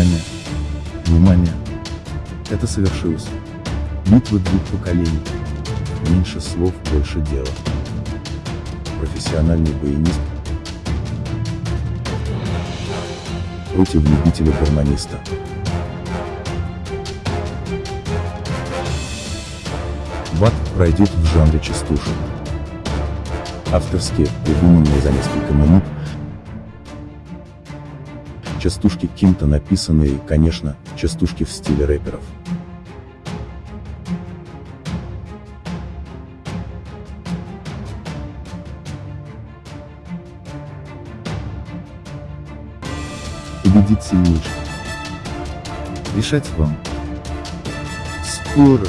Внимание! Внимание! Это совершилось. Битва двух поколений. Меньше слов, больше дела. Профессиональный баянист против любителя-гармониста. Бат пройдет в жанре частушек. Авторские, придуманные за несколько минут, частушки кем-то написанные и, конечно, частушки в стиле рэперов. Победит сильнейший. Решать вам. Скоро.